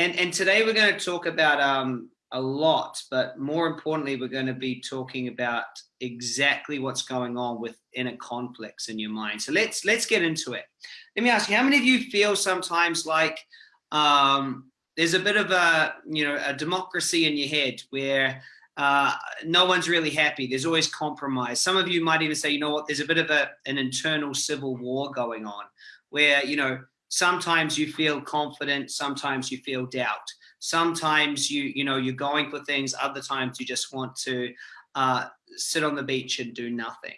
And, and today we're going to talk about um, a lot, but more importantly, we're going to be talking about exactly what's going on with inner conflicts in your mind. So let's let's get into it. Let me ask you, how many of you feel sometimes like um, there's a bit of a you know a democracy in your head where uh, no one's really happy. There's always compromise. Some of you might even say, you know what, there's a bit of a, an internal civil war going on where, you know, sometimes you feel confident, sometimes you feel doubt. Sometimes you, you know, you're going for things, other times you just want to uh, sit on the beach and do nothing.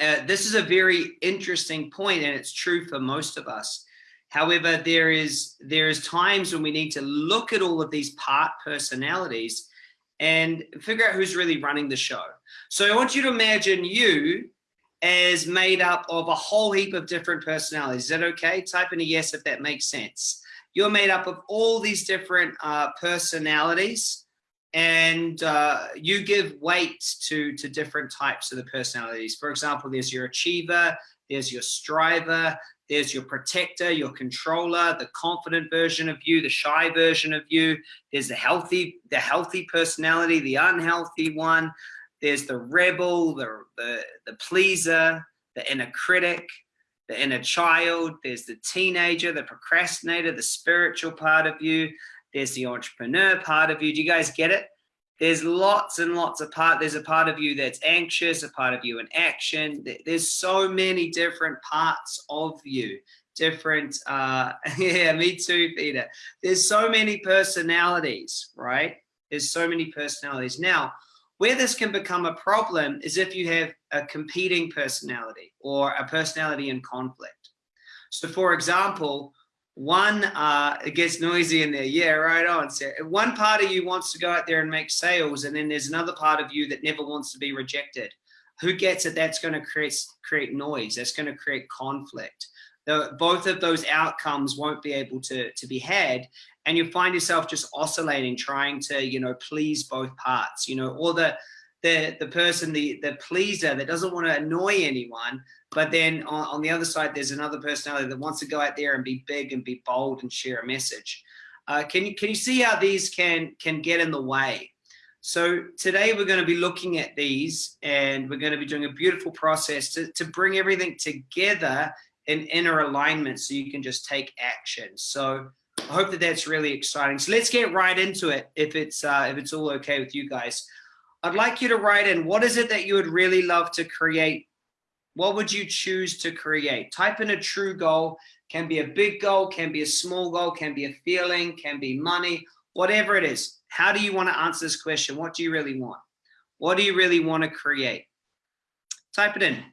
Uh, this is a very interesting point and it's true for most of us. However, there is, there is times when we need to look at all of these part personalities and figure out who's really running the show. So I want you to imagine you as made up of a whole heap of different personalities. Is that okay? Type in a yes if that makes sense you're made up of all these different uh, personalities and uh, you give weight to, to different types of the personalities. For example, there's your achiever, there's your striver, there's your protector, your controller, the confident version of you, the shy version of you. There's the healthy, the healthy personality, the unhealthy one. There's the rebel, the, the, the pleaser, the inner critic, the inner child, there's the teenager, the procrastinator, the spiritual part of you, there's the entrepreneur part of you. Do you guys get it? There's lots and lots of part. There's a part of you that's anxious, a part of you in action. There's so many different parts of you. Different, uh, yeah, me too, Peter. There's so many personalities, right? There's so many personalities. Now, where this can become a problem is if you have a competing personality or a personality in conflict. So for example, one, uh, it gets noisy in there. Yeah, right on. One part of you wants to go out there and make sales, and then there's another part of you that never wants to be rejected. Who gets it? That's going to create create noise. That's going to create conflict. The, both of those outcomes won't be able to to be had, and you find yourself just oscillating, trying to, you know, please both parts, you know, or the, the, the person, the, the pleaser that doesn't want to annoy anyone, but then on, on the other side, there's another personality that wants to go out there and be big and be bold and share a message. Uh, can you can you see how these can can get in the way? So today we're going to be looking at these and we're going to be doing a beautiful process to, to bring everything together in inner alignment so you can just take action. So I hope that that's really exciting. So let's get right into it if it's uh, if it's all okay with you guys. I'd like you to write in what is it that you would really love to create? What would you choose to create? Type in a true goal. Can be a big goal, can be a small goal, can be a feeling, can be money, whatever it is. How do you want to answer this question? What do you really want? What do you really want to create? Type it in.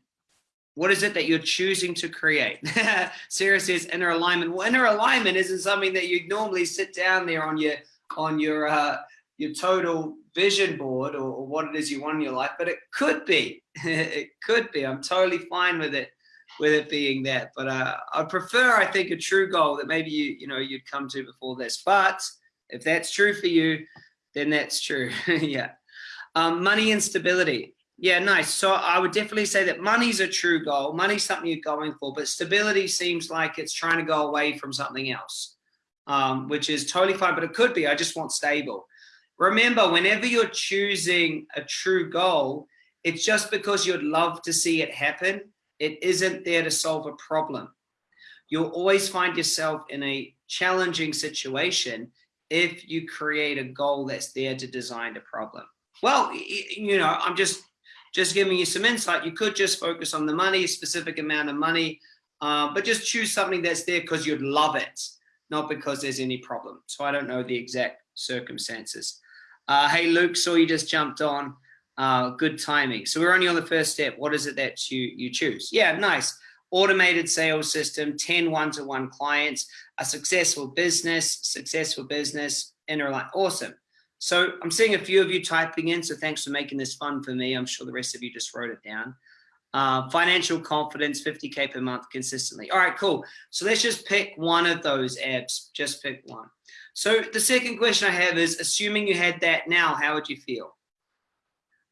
What is it that you're choosing to create? Sarah says inner alignment. Well, inner alignment isn't something that you'd normally sit down there on your on your uh, your total vision board or, or what it is you want in your life, but it could be. it could be. I'm totally fine with it with it being that. But uh, I prefer, I think, a true goal that maybe you you know you'd come to before this. But if that's true for you, then that's true. yeah. Um, money and stability. Yeah, nice. So I would definitely say that money's a true goal. Money's something you're going for, but stability seems like it's trying to go away from something else, um, which is totally fine, but it could be, I just want stable. Remember, whenever you're choosing a true goal, it's just because you'd love to see it happen. It isn't there to solve a problem. You'll always find yourself in a challenging situation if you create a goal that's there to design a problem. Well, you know, I'm just just giving you some insight. You could just focus on the money, specific amount of money, uh, but just choose something that's there because you'd love it, not because there's any problem. So I don't know the exact circumstances. Uh, hey, Luke, saw you just jumped on. Uh, good timing. So we're only on the first step. What is it that you, you choose? Yeah, nice. Automated sales system, 10 one-to-one -one clients, a successful business, successful business, inner Awesome. So I'm seeing a few of you typing in, so thanks for making this fun for me. I'm sure the rest of you just wrote it down. Uh, financial confidence, 50K per month consistently. All right, cool. So let's just pick one of those apps, just pick one. So the second question I have is, assuming you had that now, how would you feel?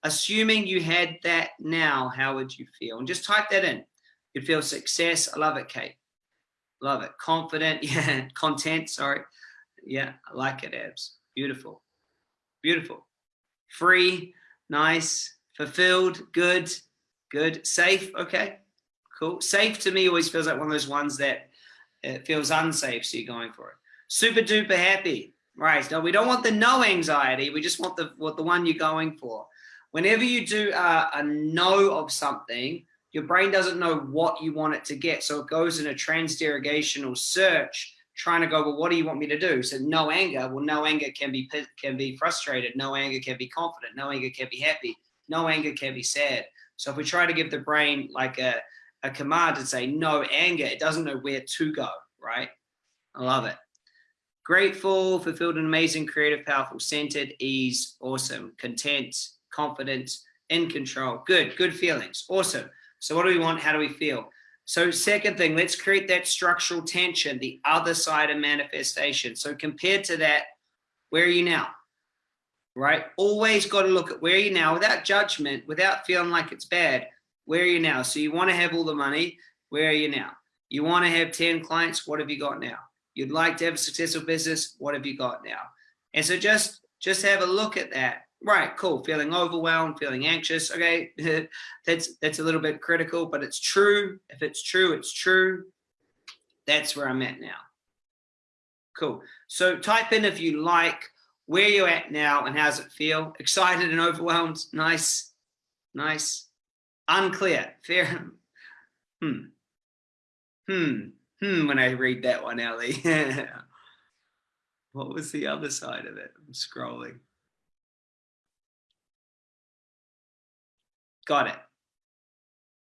Assuming you had that now, how would you feel? And just type that in. You'd feel success. I love it, Kate. Love it. Confident, yeah, content, sorry Yeah, I like it, Abs. Beautiful. Beautiful. Free, nice, fulfilled, good, good, safe. Okay, cool. Safe to me always feels like one of those ones that it feels unsafe, so you're going for it. Super duper happy. Right. No, we don't want the no anxiety. We just want the what the one you're going for. Whenever you do a, a no of something, your brain doesn't know what you want it to get. So it goes in a transderivational search trying to go, well, what do you want me to do? So no anger. Well, no anger can be can be frustrated. No anger can be confident. No anger can be happy. No anger can be sad. So if we try to give the brain like a, a command and say no anger, it doesn't know where to go, right? I love it. Grateful, fulfilled, and amazing, creative, powerful, centered, ease, awesome, content, confident, in control. Good, good feelings. Awesome. So what do we want? How do we feel? So second thing, let's create that structural tension, the other side of manifestation. So compared to that, where are you now? Right? Always got to look at where are you now without judgment, without feeling like it's bad. Where are you now? So you want to have all the money. Where are you now? You want to have 10 clients. What have you got now? You'd like to have a successful business. What have you got now? And so just, just have a look at that right cool feeling overwhelmed feeling anxious okay? That's that's a little bit critical but it's true. If it's true it's true. That's where i'm at now. Cool. So type in if you like where you're at now and how's it feel. Excited and overwhelmed. Nice. Nice. Unclear. Fair. Hmm. Hmm. Hmm when i read that one ellie. What was the other side of it? I'm scrolling Got it.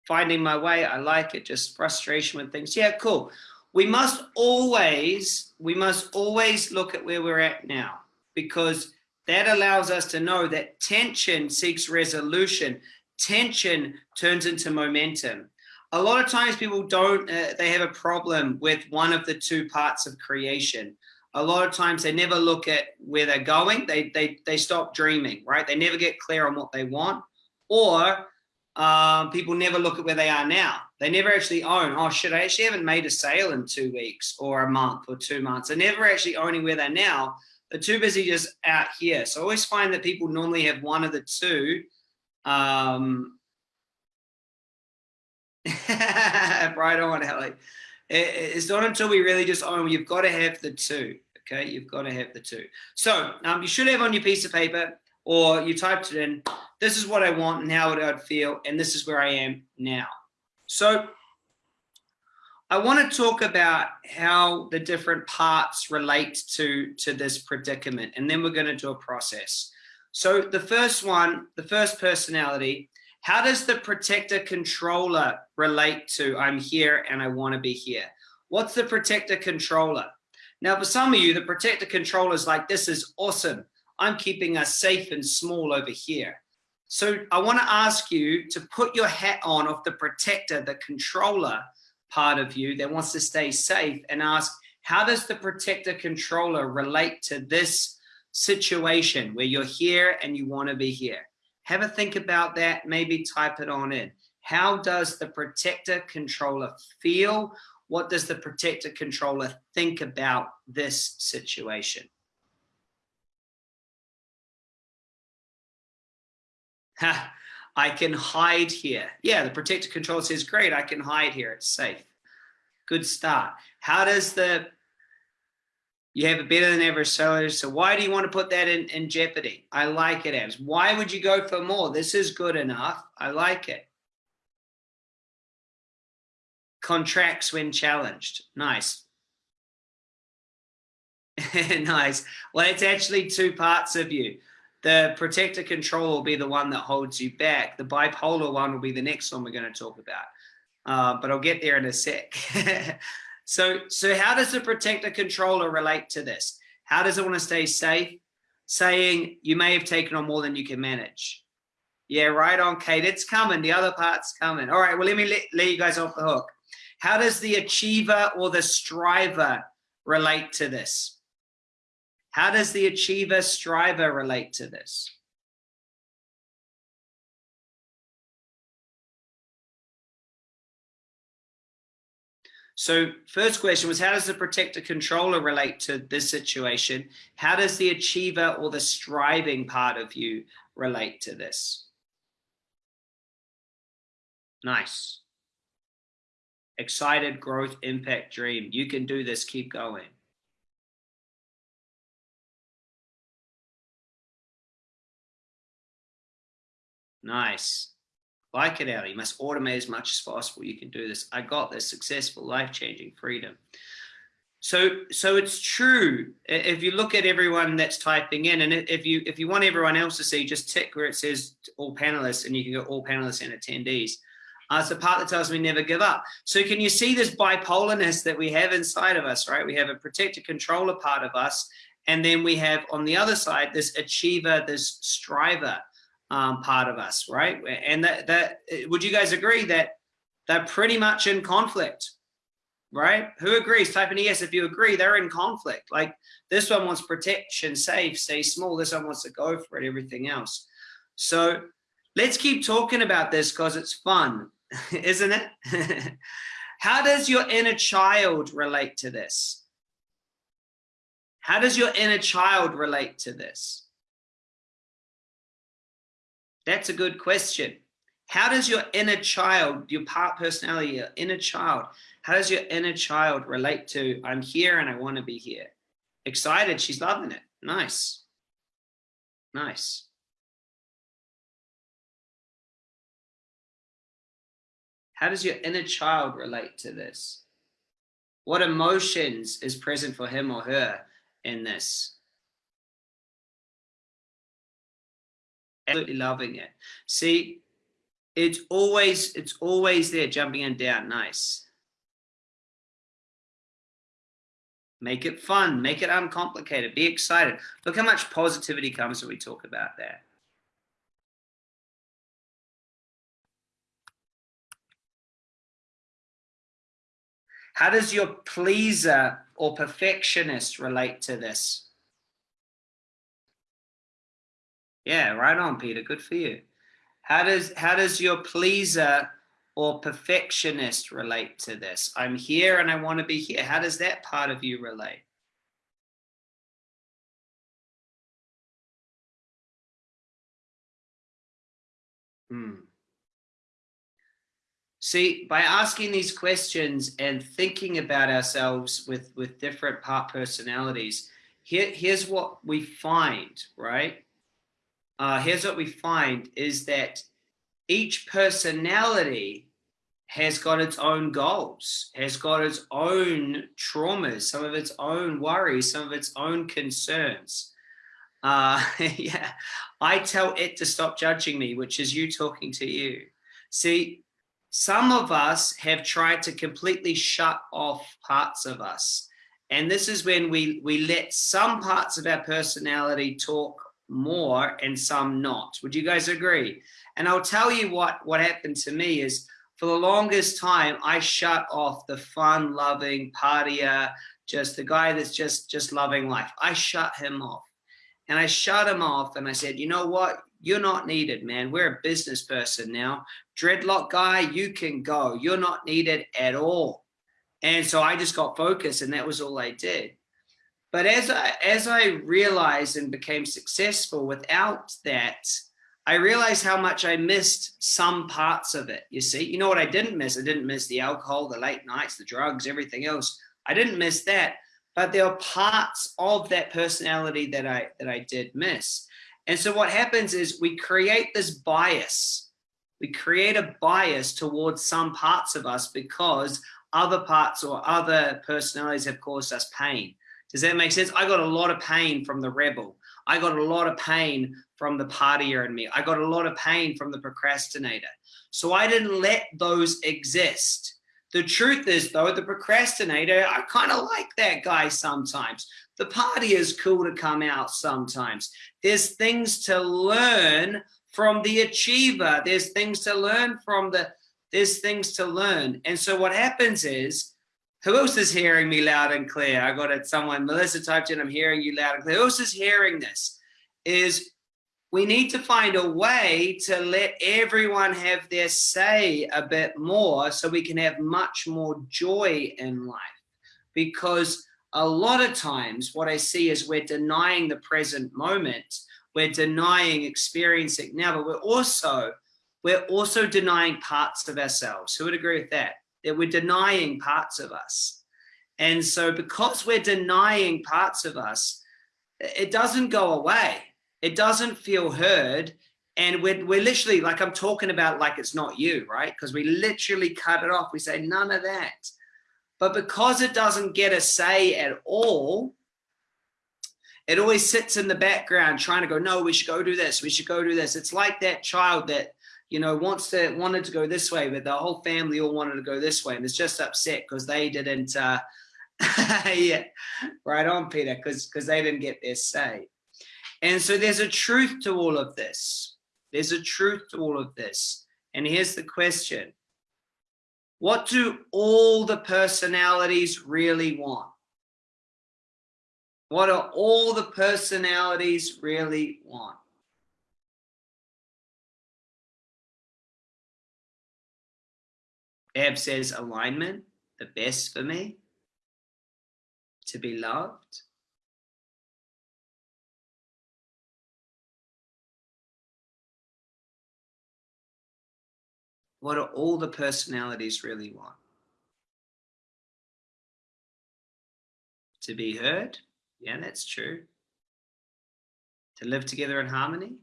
Finding my way. I like it. Just frustration with things. Yeah, cool. We must always, we must always look at where we're at now because that allows us to know that tension seeks resolution. Tension turns into momentum. A lot of times people don't, uh, they have a problem with one of the two parts of creation. A lot of times they never look at where they're going. They, they, they stop dreaming, right? They never get clear on what they want or um, people never look at where they are now. They never actually own, oh shit, I actually haven't made a sale in two weeks or a month or two months. They're never actually owning where they're now. They're too busy just out here. So I always find that people normally have one of the two. Um, right on, Ellie. It's not until we really just own, you've got to have the two. Okay, you've got to have the two. So um, you should have on your piece of paper or you typed it in, this is what I want and how I'd feel, and this is where I am now. So I want to talk about how the different parts relate to, to this predicament, and then we're going to do a process. So the first one, the first personality, how does the protector controller relate to I'm here and I want to be here? What's the protector controller? Now, for some of you, the protector controller is like, this is awesome. I'm keeping us safe and small over here. So I want to ask you to put your hat on of the protector, the controller part of you that wants to stay safe and ask, how does the protector controller relate to this situation where you're here and you want to be here? Have a think about that, maybe type it on in. How does the protector controller feel? What does the protector controller think about this situation? I can hide here. Yeah, the protector control says, great, I can hide here. It's safe. Good start. How does the, you have a better than ever seller. So why do you want to put that in, in jeopardy? I like it as. Why would you go for more? This is good enough. I like it. Contracts when challenged. Nice. nice. Well, it's actually two parts of you. The protector control will be the one that holds you back. The bipolar one will be the next one we're going to talk about. Uh, but I'll get there in a sec. so, so how does the protector controller relate to this? How does it want to stay safe? Saying you may have taken on more than you can manage. Yeah, right on, Kate. It's coming. The other part's coming. All right, well, let me let, let you guys off the hook. How does the achiever or the striver relate to this? How does the achiever striver relate to this? So first question was, how does the protector controller relate to this situation? How does the achiever or the striving part of you relate to this? Nice. Excited, growth, impact, dream. You can do this. Keep going. Nice. Like it, Ali. You must automate as much as possible. You can do this. I got this. Successful, life-changing freedom. So, so it's true. If you look at everyone that's typing in, and if you if you want everyone else to see, just tick where it says all panelists, and you can go all panelists and attendees. Uh, it's the part that tells me never give up. So can you see this bipolarness that we have inside of us, right? We have a protector controller part of us, and then we have on the other side this achiever, this striver um, part of us, right? And that, that would you guys agree that they're pretty much in conflict, right? Who agrees? Type in yes if you agree. They're in conflict. Like this one wants protection, safe, stay small. This one wants to go for it. Everything else. So let's keep talking about this because it's fun, isn't it? How does your inner child relate to this? How does your inner child relate to this? That's a good question. How does your inner child, your part personality, your inner child, how does your inner child relate to I'm here and I want to be here? Excited, she's loving it. Nice. Nice. How does your inner child relate to this? What emotions is present for him or her in this? Absolutely loving it. See, it's always, it's always there jumping and down. Nice. Make it fun, make it uncomplicated, be excited. Look how much positivity comes when we talk about that. How does your pleaser or perfectionist relate to this? Yeah, right on, Peter. Good for you. How does how does your pleaser or perfectionist relate to this? I'm here and I want to be here. How does that part of you relate? Hmm. See, by asking these questions and thinking about ourselves with, with different part personalities, here, here's what we find, right? Uh, here's what we find is that each personality has got its own goals, has got its own traumas, some of its own worries, some of its own concerns. Uh, yeah, I tell it to stop judging me, which is you talking to you. See, some of us have tried to completely shut off parts of us. And this is when we, we let some parts of our personality talk more and some not. Would you guys agree? And I'll tell you what, what happened to me is for the longest time, I shut off the fun loving partier, just the guy that's just, just loving life. I shut him off and I shut him off and I said, you know what? You're not needed, man. We're a business person now. Dreadlock guy, you can go. You're not needed at all. And so I just got focused and that was all I did. But as I, as I realized and became successful without that, I realized how much I missed some parts of it. You see, you know what I didn't miss? I didn't miss the alcohol, the late nights, the drugs, everything else. I didn't miss that, but there are parts of that personality that I, that I did miss. And so what happens is we create this bias. We create a bias towards some parts of us because other parts or other personalities have caused us pain. Does that make sense? I got a lot of pain from the rebel. I got a lot of pain from the partier in me. I got a lot of pain from the procrastinator. So I didn't let those exist. The truth is though, the procrastinator, I kind of like that guy sometimes. The party is cool to come out sometimes. There's things to learn from the achiever. There's things to learn from the, there's things to learn. And so what happens is who else is hearing me loud and clear? I got it. Someone, Melissa typed in, I'm hearing you loud and clear. Who else is hearing this? Is we need to find a way to let everyone have their say a bit more so we can have much more joy in life. Because a lot of times what I see is we're denying the present moment, we're denying experiencing now, but we're also we're also denying parts of ourselves. Who would agree with that? That we're denying parts of us. And so because we're denying parts of us, it doesn't go away it doesn't feel heard. And we're, we're literally like, I'm talking about like it's not you, right? Because we literally cut it off. We say none of that. But because it doesn't get a say at all, it always sits in the background trying to go, no, we should go do this. We should go do this. It's like that child that, you know, wants to, wanted to go this way, but the whole family all wanted to go this way. And it's just upset because they didn't, uh, yeah, right on Peter, because because they didn't get their say. And so there's a truth to all of this. There's a truth to all of this. And here's the question. What do all the personalities really want? What do all the personalities really want? Eb says alignment, the best for me, to be loved, What do all the personalities really want? To be heard? Yeah, that's true. To live together in harmony?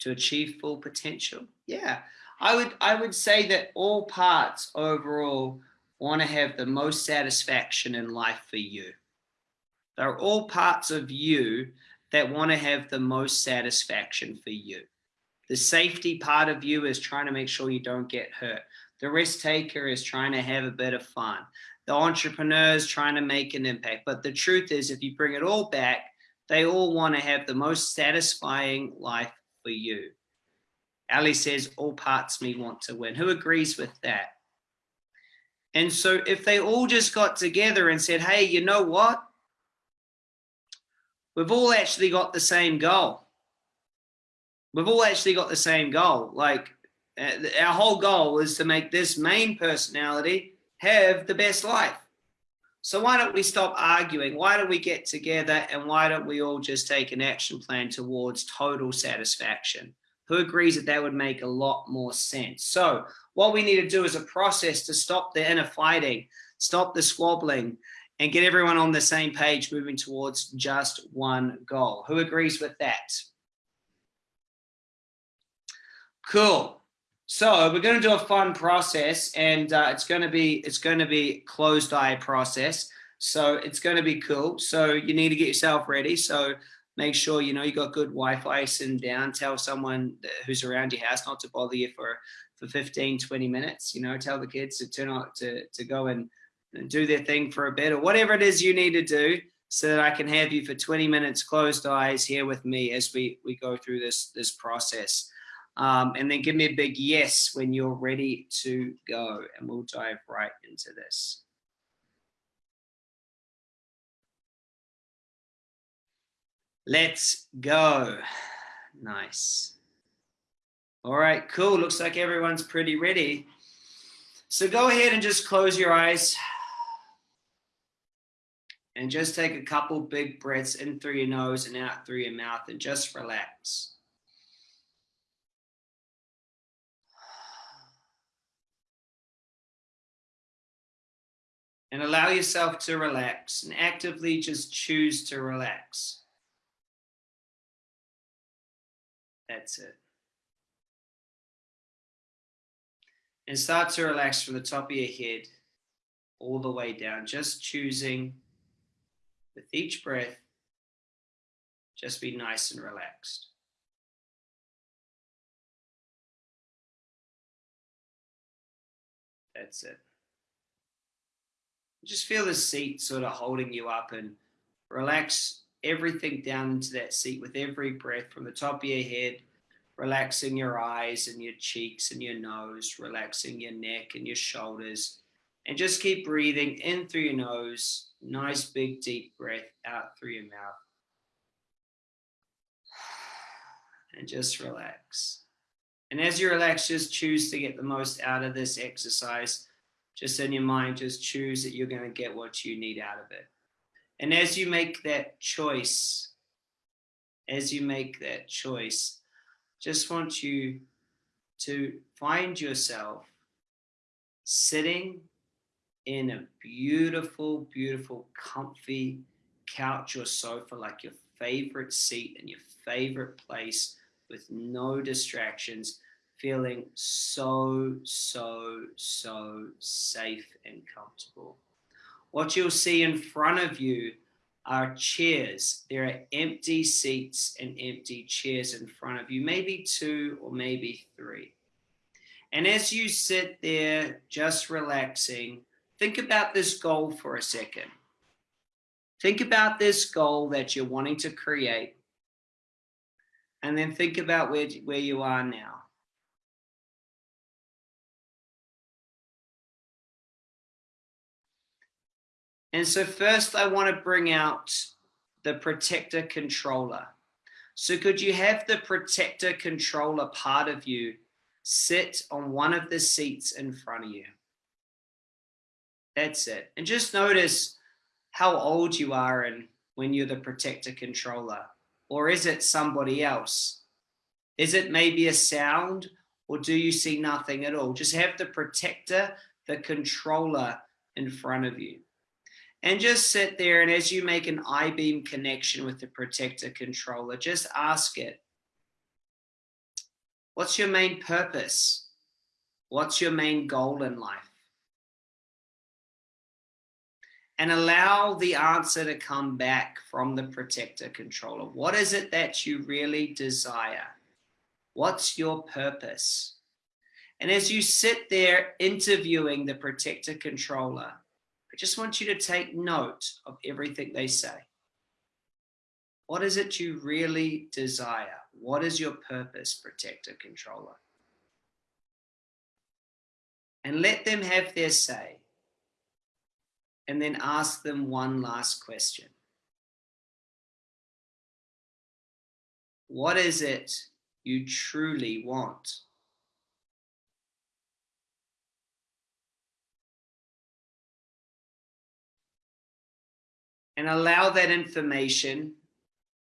To achieve full potential? Yeah, I would, I would say that all parts overall want to have the most satisfaction in life for you. They're all parts of you that want to have the most satisfaction for you. The safety part of you is trying to make sure you don't get hurt. The risk taker is trying to have a bit of fun. The entrepreneur is trying to make an impact. But the truth is, if you bring it all back, they all want to have the most satisfying life for you. Ali says, all parts me want to win. Who agrees with that? And so if they all just got together and said, hey, you know what? We've all actually got the same goal we've all actually got the same goal. Like uh, our whole goal is to make this main personality have the best life. So why don't we stop arguing? Why don't we get together and why don't we all just take an action plan towards total satisfaction? Who agrees that that would make a lot more sense? So what we need to do is a process to stop the inner fighting, stop the squabbling, and get everyone on the same page moving towards just one goal. Who agrees with that? Cool. So we're going to do a fun process and uh, it's going to be, it's going to be closed eye process. So it's going to be cool. So you need to get yourself ready. So make sure, you know, you got good Wi-Fi sitting down, tell someone who's around your house not to bother you for, for 15, 20 minutes, you know, tell the kids to turn on to, to go and, and do their thing for a bit or whatever it is you need to do so that I can have you for 20 minutes closed eyes here with me as we, we go through this, this process. Um, and then give me a big yes when you're ready to go and we'll dive right into this. Let's go. Nice. All right, cool. Looks like everyone's pretty ready. So go ahead and just close your eyes and just take a couple big breaths in through your nose and out through your mouth and just relax. and allow yourself to relax and actively just choose to relax. That's it. And start to relax from the top of your head all the way down, just choosing with each breath, just be nice and relaxed. That's it just feel the seat sort of holding you up and relax everything down into that seat with every breath from the top of your head, relaxing your eyes and your cheeks and your nose, relaxing your neck and your shoulders. And just keep breathing in through your nose, nice big deep breath out through your mouth. and just relax. And as you relax, just choose to get the most out of this exercise. Just in your mind, just choose that you're going to get what you need out of it. And as you make that choice, as you make that choice, just want you to find yourself sitting in a beautiful, beautiful, comfy couch or sofa, like your favorite seat and your favorite place with no distractions, feeling so, so, so safe and comfortable. What you'll see in front of you are chairs. There are empty seats and empty chairs in front of you, maybe two or maybe three. And as you sit there just relaxing, think about this goal for a second. Think about this goal that you're wanting to create. And then think about where, where you are now. And so first I want to bring out the protector controller. So could you have the protector controller part of you sit on one of the seats in front of you? That's it. And just notice how old you are and when you're the protector controller. Or is it somebody else? Is it maybe a sound or do you see nothing at all? Just have the protector, the controller in front of you and just sit there and as you make an I-beam connection with the protector controller, just ask it, what's your main purpose? What's your main goal in life? And allow the answer to come back from the protector controller. What is it that you really desire? What's your purpose? And as you sit there interviewing the protector controller, just want you to take note of everything they say. What is it you really desire? What is your purpose, protector, controller? And let them have their say. And then ask them one last question. What is it you truly want? And allow that information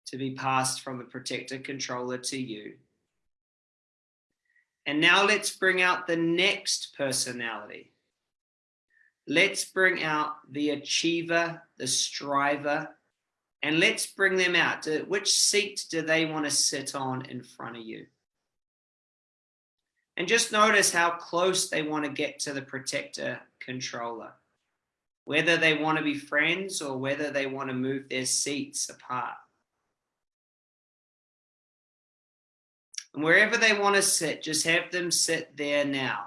to be passed from the protector controller to you. And now let's bring out the next personality. Let's bring out the achiever, the striver, and let's bring them out. Which seat do they want to sit on in front of you? And just notice how close they want to get to the protector controller whether they want to be friends or whether they want to move their seats apart. And wherever they want to sit, just have them sit there now.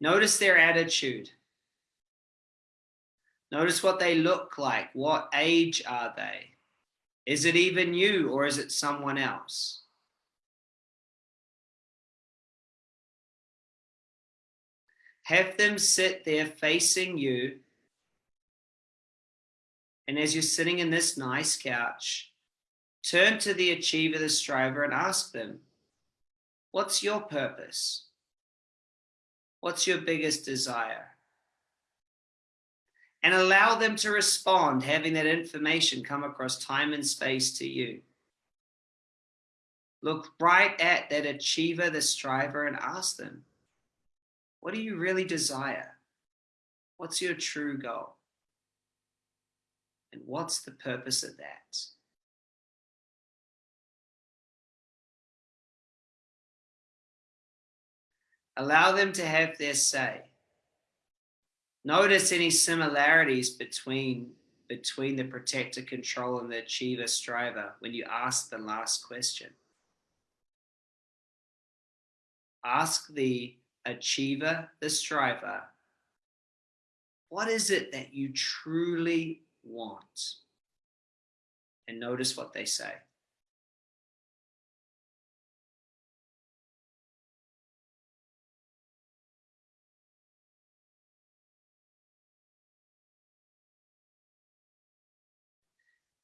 Notice their attitude. Notice what they look like. What age are they? Is it even you or is it someone else? Have them sit there facing you. And as you're sitting in this nice couch, turn to the achiever, the striver, and ask them, what's your purpose? What's your biggest desire? And allow them to respond, having that information come across time and space to you. Look right at that achiever, the striver, and ask them, what do you really desire? What's your true goal? And what's the purpose of that? Allow them to have their say. Notice any similarities between, between the protector control and the achiever striver when you ask the last question. Ask the achiever, the striver, what is it that you truly want? And notice what they say.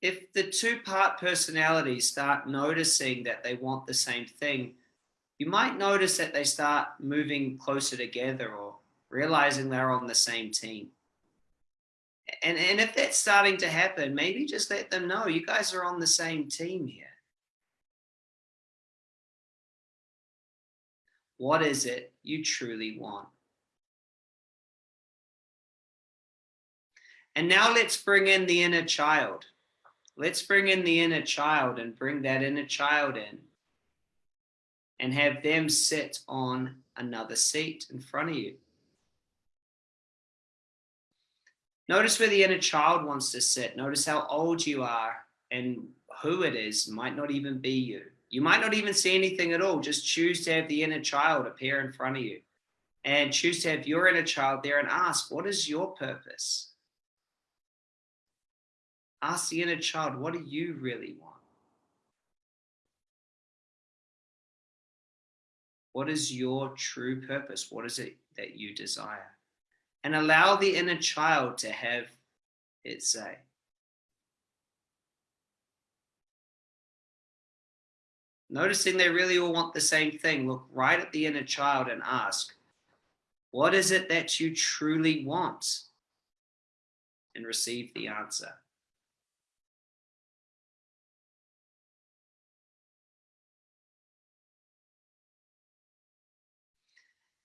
if the two part personalities start noticing that they want the same thing, you might notice that they start moving closer together or realizing they're on the same team. And, and if that's starting to happen, maybe just let them know you guys are on the same team here. What is it you truly want? And now let's bring in the inner child. Let's bring in the inner child and bring that inner child in and have them sit on another seat in front of you. Notice where the inner child wants to sit. Notice how old you are and who it is. Might not even be you. You might not even see anything at all. Just choose to have the inner child appear in front of you and choose to have your inner child there and ask, what is your purpose? Ask the inner child, what do you really want? What is your true purpose? What is it that you desire? And allow the inner child to have its say. Noticing they really all want the same thing, look right at the inner child and ask, what is it that you truly want? And receive the answer.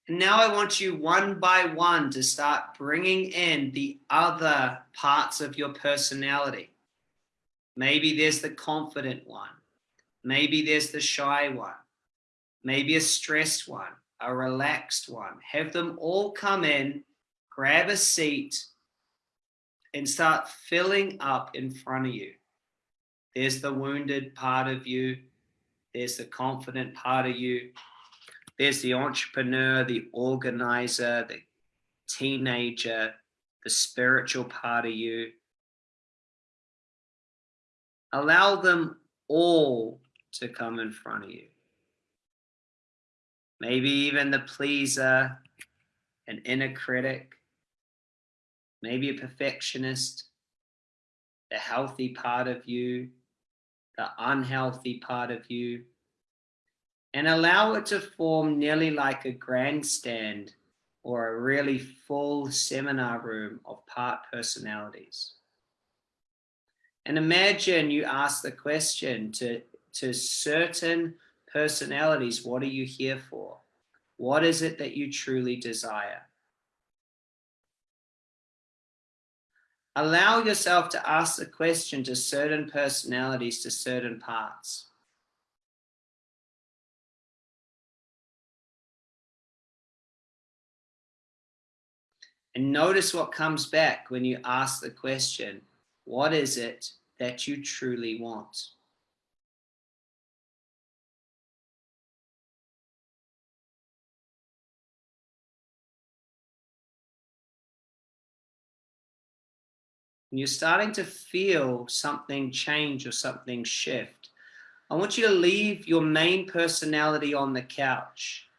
And now I want you one by one to start bringing in the other parts of your personality. Maybe there's the confident one. Maybe there's the shy one. Maybe a stressed one, a relaxed one. Have them all come in, grab a seat, and start filling up in front of you. There's the wounded part of you. There's the confident part of you. There's the entrepreneur, the organizer, the teenager, the spiritual part of you. Allow them all to come in front of you. Maybe even the pleaser, an inner critic, maybe a perfectionist, the healthy part of you, the unhealthy part of you, and allow it to form nearly like a grandstand or a really full seminar room of part personalities. And imagine you ask the question to, to certain personalities, what are you here for? What is it that you truly desire? Allow yourself to ask the question to certain personalities, to certain parts. And notice what comes back when you ask the question, what is it that you truly want? and you're starting to feel something change or something shift, I want you to leave your main personality on the couch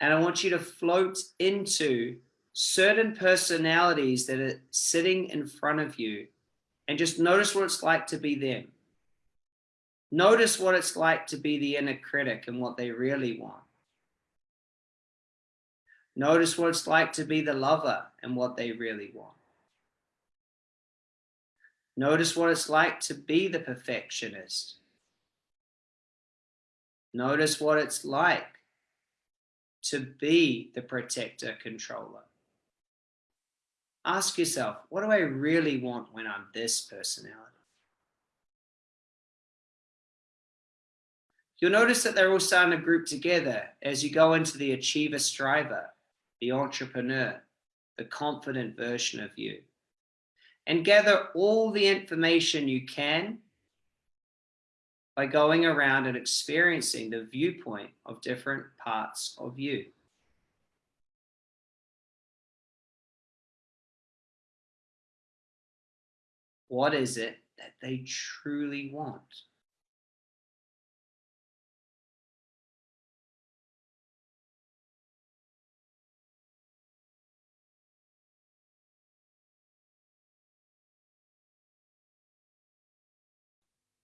and I want you to float into certain personalities that are sitting in front of you and just notice what it's like to be them. Notice what it's like to be the inner critic and what they really want. Notice what it's like to be the lover and what they really want. Notice what it's like to be the perfectionist. Notice what it's like to be the protector controller. Ask yourself, what do I really want when I'm this personality? You'll notice that they're all starting to group together as you go into the achiever striver, the entrepreneur, the confident version of you. And gather all the information you can by going around and experiencing the viewpoint of different parts of you. What is it that they truly want?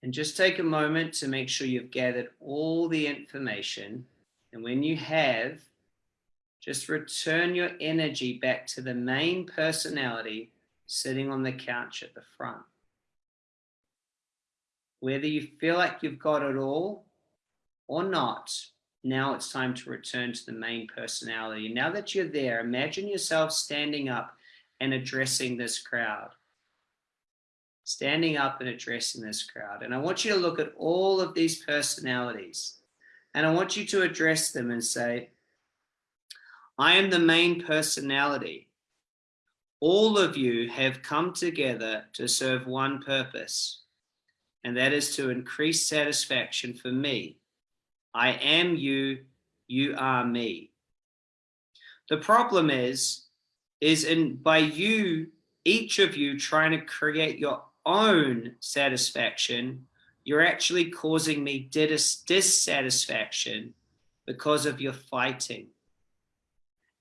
And just take a moment to make sure you've gathered all the information. And when you have, just return your energy back to the main personality sitting on the couch at the front. Whether you feel like you've got it all or not, now it's time to return to the main personality. Now that you're there, imagine yourself standing up and addressing this crowd. Standing up and addressing this crowd. And I want you to look at all of these personalities and I want you to address them and say, I am the main personality. All of you have come together to serve one purpose, and that is to increase satisfaction for me I am you, you are me. The problem is, is in by you, each of you trying to create your own satisfaction, you're actually causing me dis dissatisfaction because of your fighting.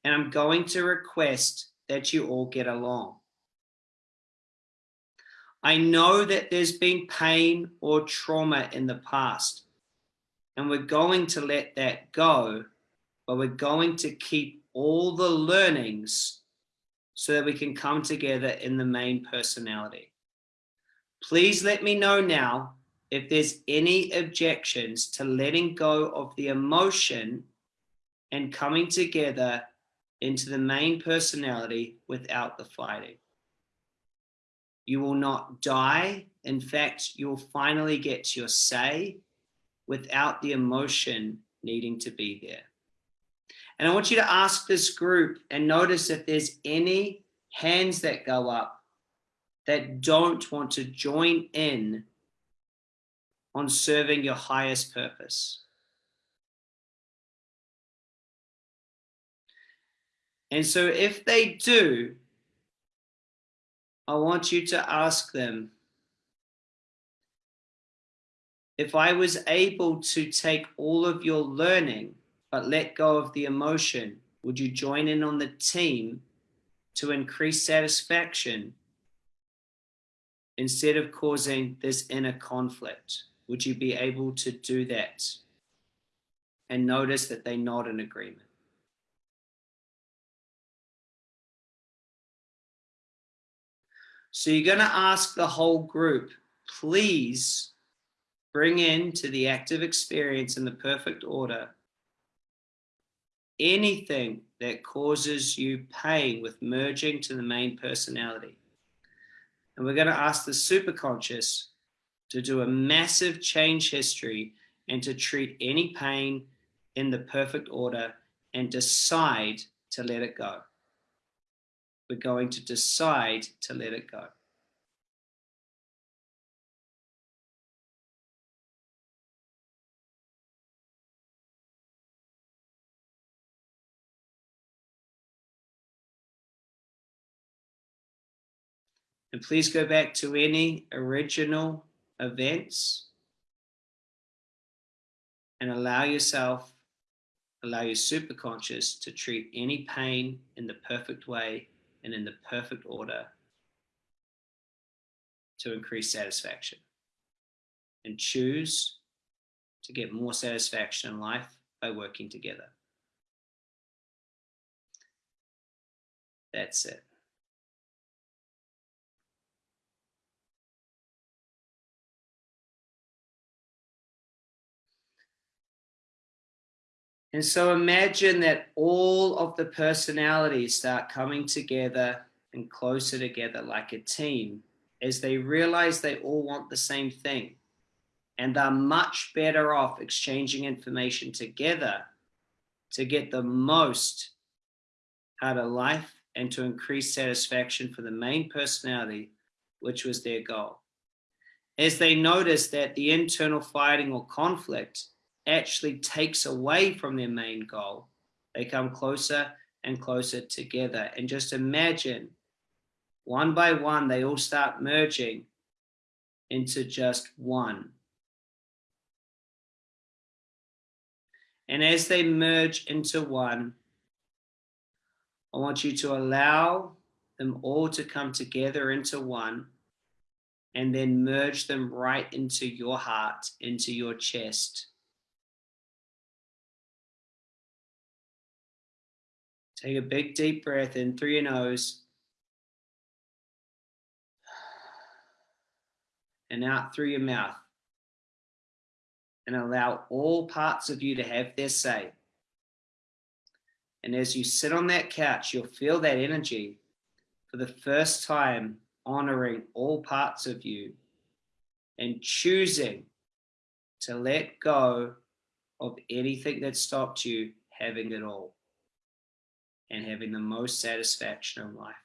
And I'm going to request that you all get along. I know that there's been pain or trauma in the past and we're going to let that go, but we're going to keep all the learnings so that we can come together in the main personality. Please let me know now if there's any objections to letting go of the emotion and coming together into the main personality without the fighting. You will not die. In fact, you'll finally get your say without the emotion needing to be there. And I want you to ask this group and notice if there's any hands that go up that don't want to join in on serving your highest purpose. And so if they do, I want you to ask them, if I was able to take all of your learning, but let go of the emotion, would you join in on the team to increase satisfaction instead of causing this inner conflict? Would you be able to do that and notice that they nod in agreement? So you're going to ask the whole group, please bring into the active experience in the perfect order anything that causes you pain with merging to the main personality. And we're going to ask the superconscious to do a massive change history and to treat any pain in the perfect order and decide to let it go. We're going to decide to let it go. And please go back to any original events and allow yourself, allow your superconscious to treat any pain in the perfect way and in the perfect order to increase satisfaction. And choose to get more satisfaction in life by working together. That's it. And so imagine that all of the personalities start coming together and closer together like a team as they realize they all want the same thing and they're much better off exchanging information together to get the most out of life and to increase satisfaction for the main personality, which was their goal. As they notice that the internal fighting or conflict actually takes away from their main goal. They come closer and closer together. And just imagine one by one, they all start merging into just one. And as they merge into one, I want you to allow them all to come together into one and then merge them right into your heart, into your chest. Take a big deep breath in through your nose and out through your mouth. And allow all parts of you to have their say. And as you sit on that couch, you'll feel that energy for the first time, honoring all parts of you and choosing to let go of anything that stopped you having it all and having the most satisfaction in life.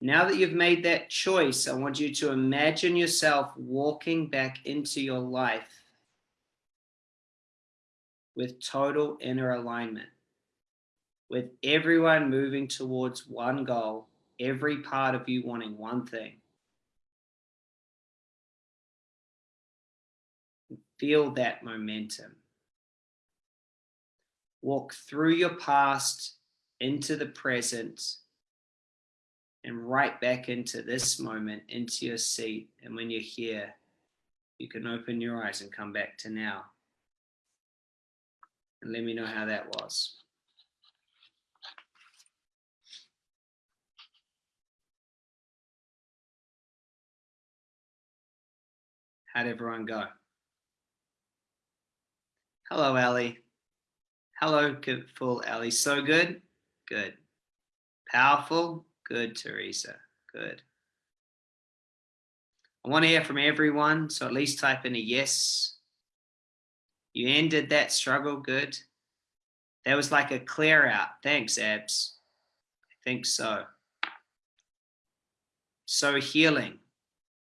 Now that you've made that choice, I want you to imagine yourself walking back into your life with total inner alignment, with everyone moving towards one goal, every part of you wanting one thing. Feel that momentum. Walk through your past into the present and right back into this moment, into your seat. And when you're here, you can open your eyes and come back to now and let me know how that was. How'd everyone go? Hello, Ellie. Hello, full Ellie. So good? Good. Powerful? Good, Teresa. Good. I want to hear from everyone, so at least type in a yes you ended that struggle good. That was like a clear out. Thanks, Abs. I think so. So healing.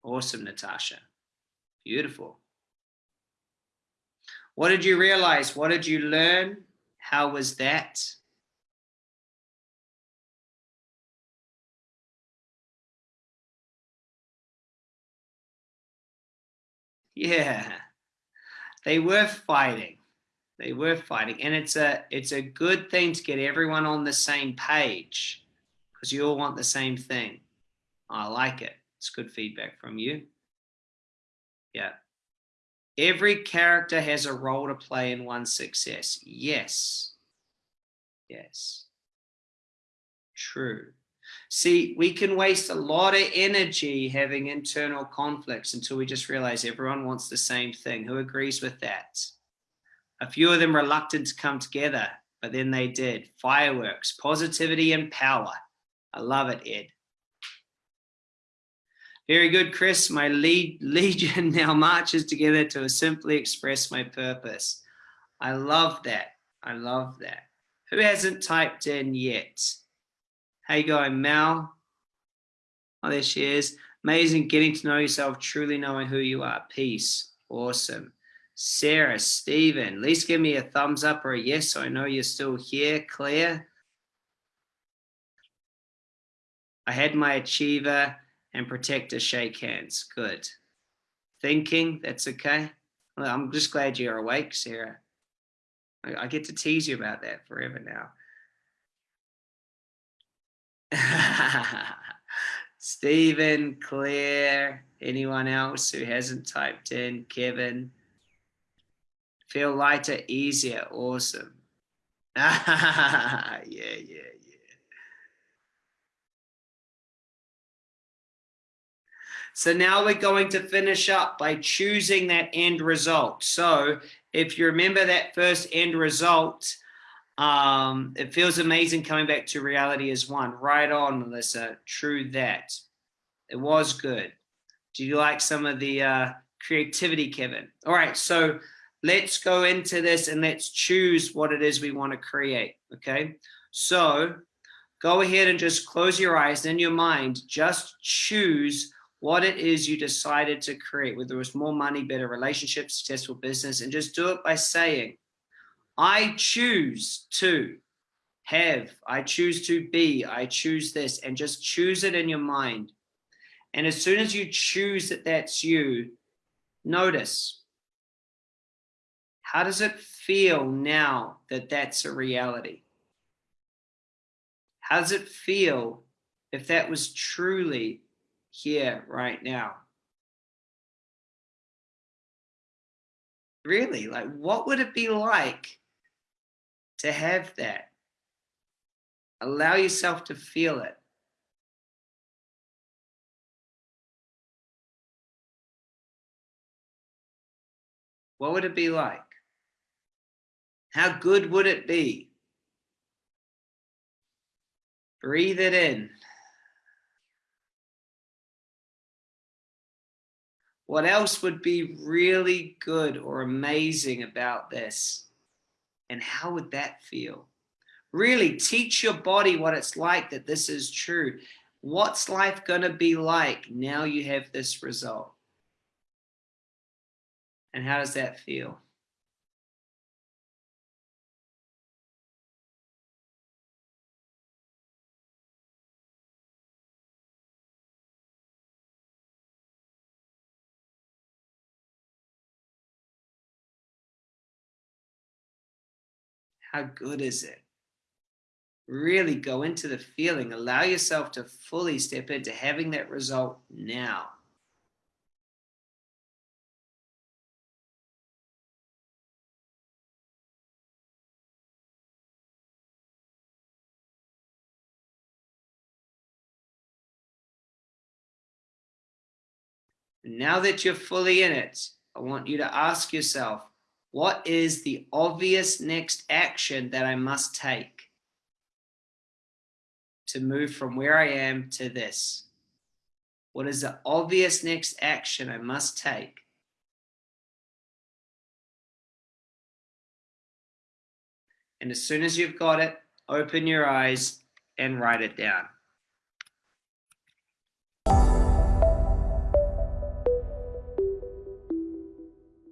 Awesome, Natasha. Beautiful. What did you realize? What did you learn? How was that? Yeah they were fighting. They were fighting. And it's a it's a good thing to get everyone on the same page because you all want the same thing. I like it. It's good feedback from you. Yeah. Every character has a role to play in one's success. Yes. Yes. True. See, we can waste a lot of energy having internal conflicts until we just realize everyone wants the same thing. Who agrees with that? A few of them reluctant to come together, but then they did. Fireworks, positivity and power. I love it, Ed. Very good, Chris. My lead, legion now marches together to simply express my purpose. I love that. I love that. Who hasn't typed in yet? How you going, Mel? Oh, there she is. Amazing getting to know yourself, truly knowing who you are. Peace. Awesome. Sarah, Stephen, at least give me a thumbs up or a yes so I know you're still here. Claire. I had my achiever and protector shake hands. Good. Thinking, that's okay. Well, I'm just glad you're awake, Sarah. I, I get to tease you about that forever now. Stephen, Claire, anyone else who hasn't typed in, Kevin. Feel lighter, easier, awesome. yeah, yeah, So now we're going to finish up by choosing that end result. So if you remember that first end result, um, it feels amazing coming back to reality as one. Right on, Melissa. True that. It was good. Do you like some of the uh, creativity, Kevin? All right, so let's go into this and let's choose what it is we want to create, okay? So go ahead and just close your eyes in your mind, just choose what it is you decided to create, whether it was more money, better relationships, successful business, and just do it by saying, I choose to have, I choose to be, I choose this, and just choose it in your mind. And as soon as you choose that that's you, notice, how does it feel now that that's a reality? How does it feel if that was truly here right now? Really, like what would it be like to have that? Allow yourself to feel it. What would it be like? How good would it be? Breathe it in. What else would be really good or amazing about this? And how would that feel? Really teach your body what it's like that this is true. What's life going to be like now you have this result? And how does that feel? How good is it? Really go into the feeling. Allow yourself to fully step into having that result now. Now that you're fully in it, I want you to ask yourself, what is the obvious next action that I must take to move from where I am to this? What is the obvious next action I must take? And as soon as you've got it, open your eyes and write it down.